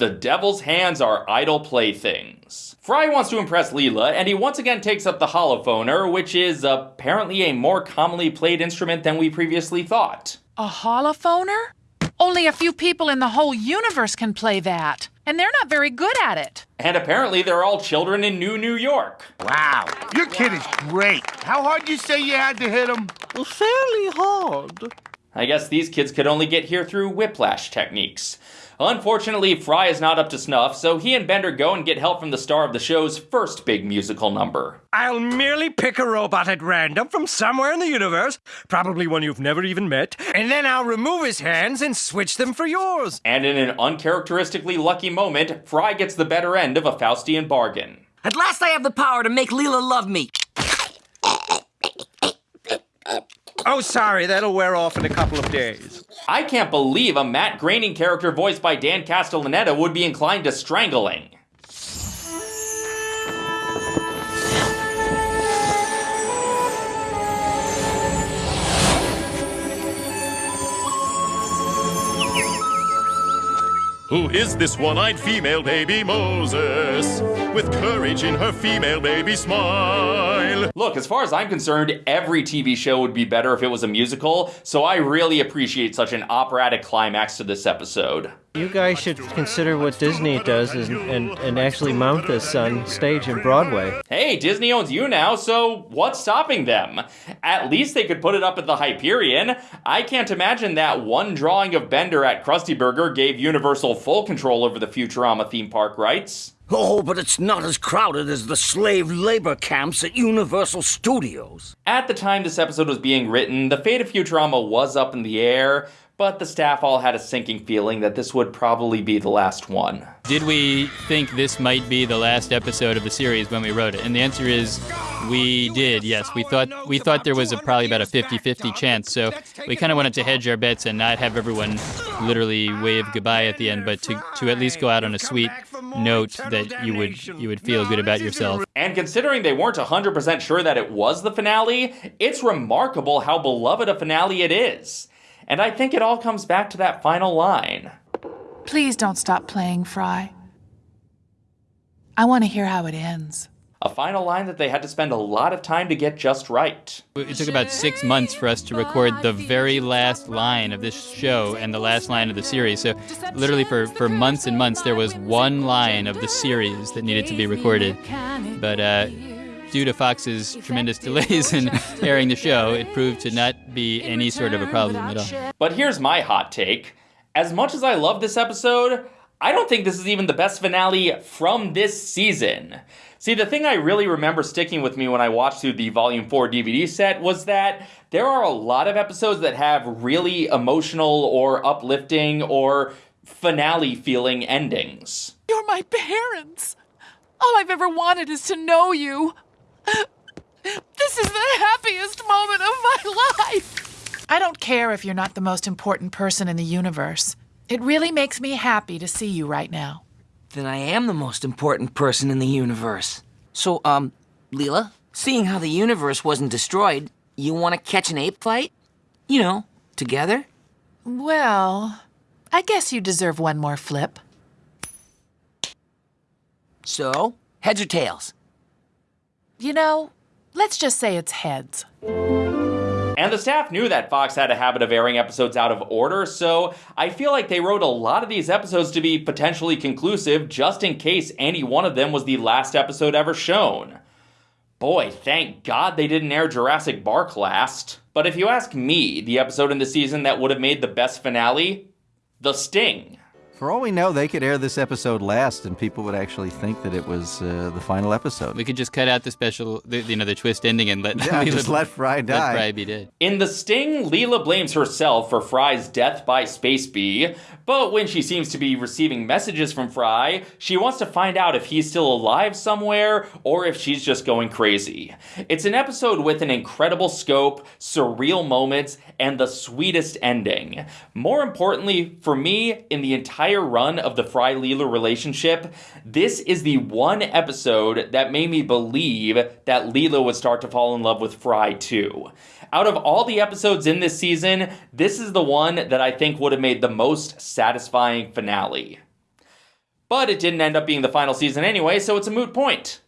The devil's hands are idle playthings. Fry wants to impress Leela, and he once again takes up the holophoner, which is apparently a more commonly played instrument than we previously thought. A holophoner? Only a few people in the whole universe can play that, and they're not very good at it. And apparently they're all children in New New York. Wow, your kid is great. How hard you say you had to hit him? Well, fairly hard. I guess these kids could only get here through whiplash techniques. Unfortunately, Fry is not up to snuff, so he and Bender go and get help from the star of the show's first big musical number. I'll merely pick a robot at random from somewhere in the universe, probably one you've never even met, and then I'll remove his hands and switch them for yours. And in an uncharacteristically lucky moment, Fry gets the better end of a Faustian bargain. At last I have the power to make Leela love me. Oh, sorry, that'll wear off in a couple of days. I can't believe a Matt Groening character voiced by Dan Castellaneta would be inclined to strangling. Who is this one-eyed female baby Moses? With courage in her female baby smile. Look, as far as I'm concerned, every TV show would be better if it was a musical, so I really appreciate such an operatic climax to this episode. You guys should consider what Disney does and, and, and actually mount this on stage in Broadway. Hey, Disney owns you now, so what's stopping them? At least they could put it up at the Hyperion. I can't imagine that one drawing of Bender at Krusty Burger gave Universal full control over the Futurama theme park rights. Oh, but it's not as crowded as the slave labor camps at Universal Studios. At the time this episode was being written, the fate of Futurama was up in the air, but the staff all had a sinking feeling that this would probably be the last one. Did we think this might be the last episode of the series when we wrote it? And the answer is we did. Yes, we thought we thought there was a, probably about a 50-50 chance. So we kind of wanted to hedge our bets and not have everyone literally wave goodbye at the end, but to, to at least go out on a sweet note that you would you would feel good about yourself. And considering they weren't 100% sure that it was the finale, it's remarkable how beloved a finale it is. And I think it all comes back to that final line. Please don't stop playing, Fry. I want to hear how it ends. A final line that they had to spend a lot of time to get just right. It took about six months for us to record the very last line of this show and the last line of the series. So, literally, for, for months and months, there was one line of the series that needed to be recorded. But uh, due to Fox's tremendous delays in airing the show, it proved to not be any sort of a problem at all. But here's my hot take. As much as I love this episode, I don't think this is even the best finale from this season. See, the thing I really remember sticking with me when I watched through the Volume 4 DVD set was that there are a lot of episodes that have really emotional or uplifting or finale feeling endings. You're my parents. All I've ever wanted is to know you. This is the happiest moment of my life. I don't care if you're not the most important person in the universe. It really makes me happy to see you right now. Then I am the most important person in the universe. So, um, Leela, seeing how the universe wasn't destroyed, you want to catch an ape fight? You know, together? Well, I guess you deserve one more flip. So, heads or tails? You know, let's just say it's heads. And the staff knew that Fox had a habit of airing episodes out of order, so I feel like they wrote a lot of these episodes to be potentially conclusive just in case any one of them was the last episode ever shown. Boy, thank God they didn't air Jurassic Bark last. But if you ask me, the episode in the season that would have made the best finale? The Sting. For all we know, they could air this episode last, and people would actually think that it was uh, the final episode. We could just cut out the special, the, you know, the twist ending and let Yeah, Leela- just let Fry die. Let Fry be dead. In The Sting, Leela blames herself for Fry's death by Space Bee, but when she seems to be receiving messages from Fry, she wants to find out if he's still alive somewhere or if she's just going crazy. It's an episode with an incredible scope, surreal moments, and the sweetest ending. More importantly, for me, in the entire run of the Fry Leela relationship, this is the one episode that made me believe that Leela would start to fall in love with Fry too. Out of all the episodes in this season, this is the one that I think would have made the most satisfying finale. but it didn't end up being the final season anyway, so it's a moot point.